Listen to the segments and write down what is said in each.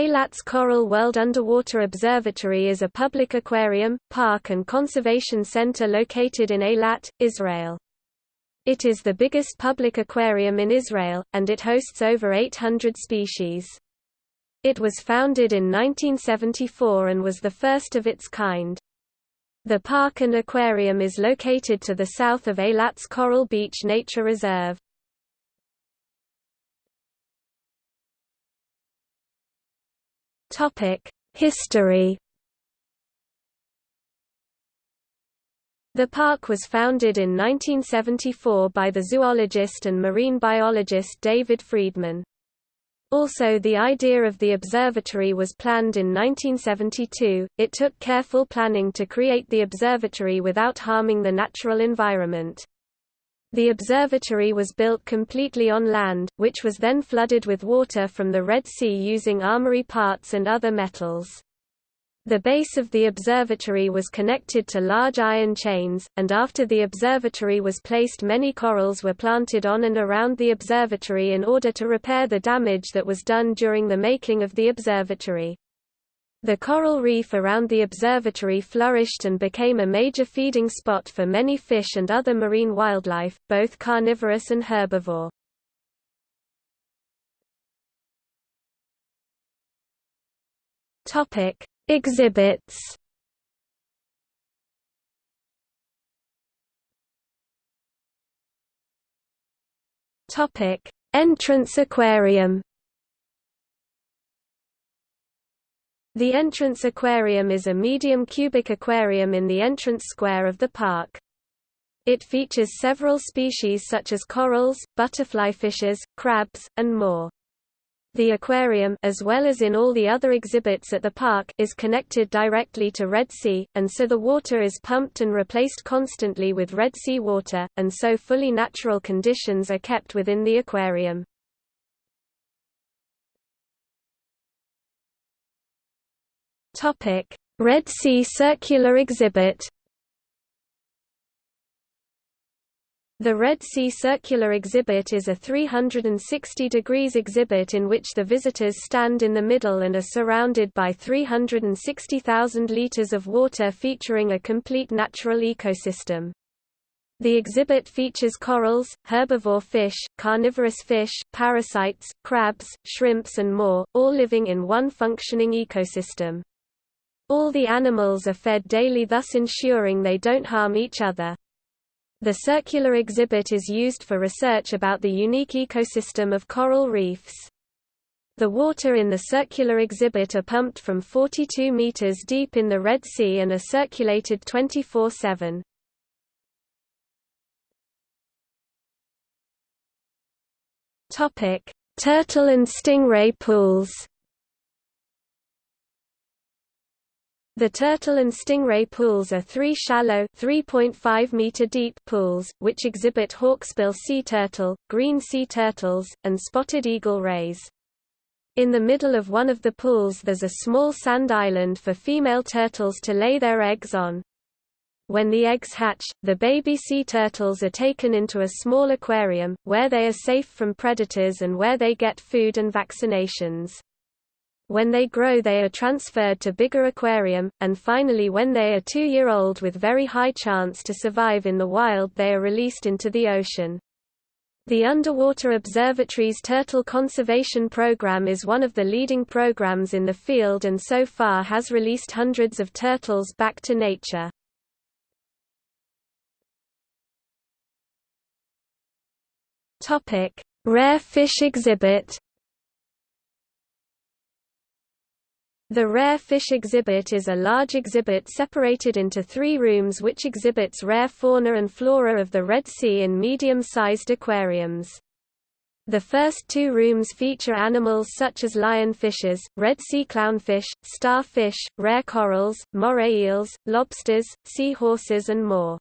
Eilat's Coral World Underwater Observatory is a public aquarium, park and conservation center located in Eilat, Israel. It is the biggest public aquarium in Israel, and it hosts over 800 species. It was founded in 1974 and was the first of its kind. The park and aquarium is located to the south of Eilat's Coral Beach Nature Reserve. History The park was founded in 1974 by the zoologist and marine biologist David Friedman. Also the idea of the observatory was planned in 1972, it took careful planning to create the observatory without harming the natural environment. The observatory was built completely on land, which was then flooded with water from the Red Sea using armory parts and other metals. The base of the observatory was connected to large iron chains, and after the observatory was placed many corals were planted on and around the observatory in order to repair the damage that was done during the making of the observatory. The coral reef around the observatory flourished and became a major feeding spot for many fish and other marine wildlife, both carnivorous and herbivore. Exhibits Entrance Aquarium. The Entrance Aquarium is a medium cubic aquarium in the entrance square of the park. It features several species such as corals, butterfly fishes, crabs, and more. The aquarium as well as in all the other exhibits at the park is connected directly to Red Sea, and so the water is pumped and replaced constantly with Red Sea water, and so fully natural conditions are kept within the aquarium. Red Sea Circular Exhibit The Red Sea Circular Exhibit is a 360 degrees exhibit in which the visitors stand in the middle and are surrounded by 360,000 liters of water featuring a complete natural ecosystem. The exhibit features corals, herbivore fish, carnivorous fish, parasites, crabs, shrimps and more, all living in one functioning ecosystem. All the animals are fed daily thus ensuring they don't harm each other. The circular exhibit is used for research about the unique ecosystem of coral reefs. The water in the circular exhibit are pumped from 42 meters deep in the Red Sea and are circulated 24-7. Turtle and stingray pools The turtle and stingray pools are three shallow 3.5 meter deep pools, which exhibit hawksbill sea turtle, green sea turtles, and spotted eagle rays. In the middle of one of the pools there's a small sand island for female turtles to lay their eggs on. When the eggs hatch, the baby sea turtles are taken into a small aquarium, where they are safe from predators and where they get food and vaccinations. When they grow they are transferred to bigger aquarium, and finally when they are two-year-old with very high chance to survive in the wild they are released into the ocean. The Underwater Observatory's Turtle Conservation Program is one of the leading programs in the field and so far has released hundreds of turtles back to nature. Rare fish exhibit The Rare Fish exhibit is a large exhibit separated into three rooms which exhibits rare fauna and flora of the Red Sea in medium-sized aquariums. The first two rooms feature animals such as lionfishes, red sea clownfish, starfish, rare corals, moray eels, lobsters, seahorses and more.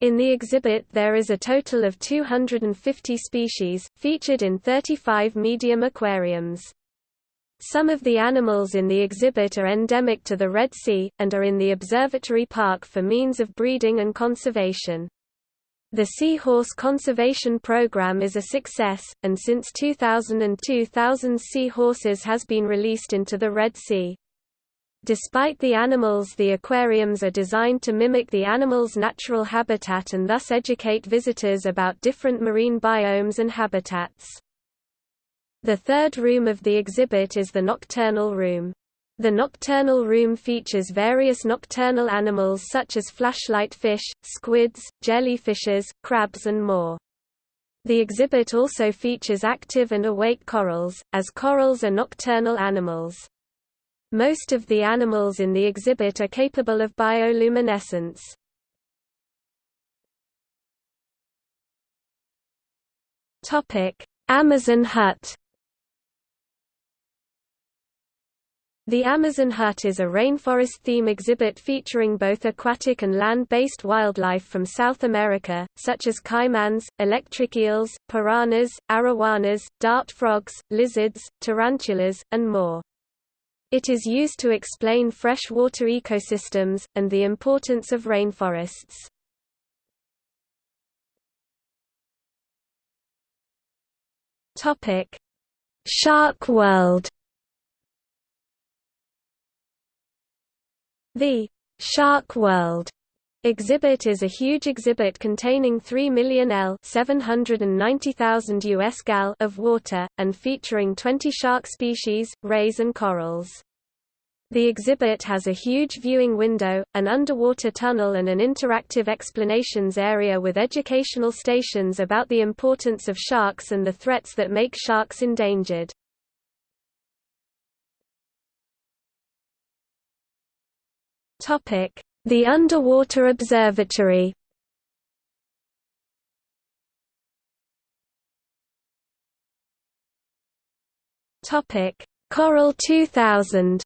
In the exhibit there is a total of 250 species, featured in 35 medium aquariums. Some of the animals in the exhibit are endemic to the Red Sea, and are in the observatory park for means of breeding and conservation. The seahorse conservation program is a success, and since 2002 thousands seahorses has been released into the Red Sea. Despite the animals the aquariums are designed to mimic the animal's natural habitat and thus educate visitors about different marine biomes and habitats. The third room of the exhibit is the nocturnal room. The nocturnal room features various nocturnal animals such as flashlight fish, squids, jellyfishes, crabs and more. The exhibit also features active and awake corals, as corals are nocturnal animals. Most of the animals in the exhibit are capable of bioluminescence. Amazon hut The Amazon Hut is a rainforest theme exhibit featuring both aquatic and land-based wildlife from South America, such as caimans, electric eels, piranhas, arowanas, dart frogs, lizards, tarantulas, and more. It is used to explain freshwater ecosystems, and the importance of rainforests. Shark World The Shark World exhibit is a huge exhibit containing 3 million L 790,000 US gal of water, and featuring 20 shark species, rays and corals. The exhibit has a huge viewing window, an underwater tunnel and an interactive explanations area with educational stations about the importance of sharks and the threats that make sharks endangered. The Underwater Observatory Topic: Coral 2000.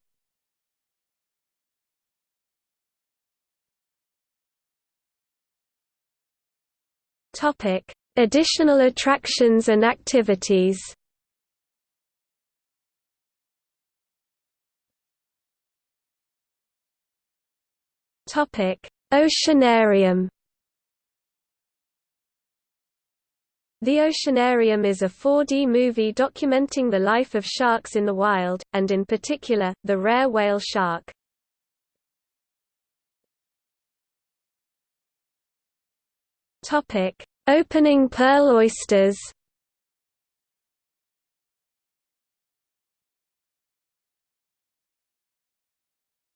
Topic: Additional attractions and activities. Oceanarium. The Oceanarium is a 4D movie documenting the life of sharks in the wild, and in particular, the rare whale shark. Opening pearl oysters.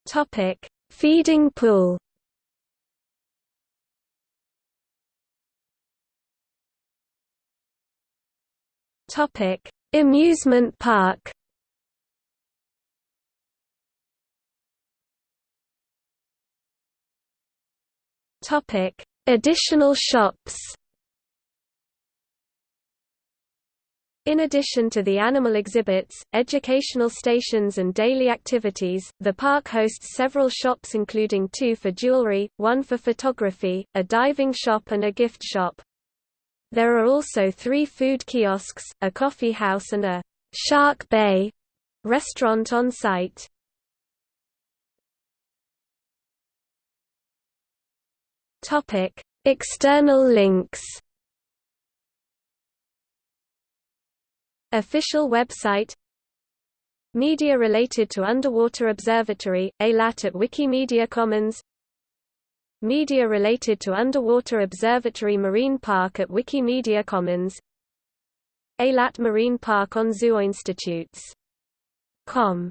Topic: Feeding pool Topic: Amusement park. Topic: Additional shops. In addition to the animal exhibits, educational stations and daily activities, the park hosts several shops including two for jewelry, one for photography, a diving shop and a gift shop. There are also three food kiosks, a coffee house and a «Shark Bay» restaurant on site. External links Official website Media related to Underwater Observatory, Eilat at Wikimedia Commons Media related to Underwater Observatory Marine Park at Wikimedia Commons Eilat Marine Park on Zooinstitutes.com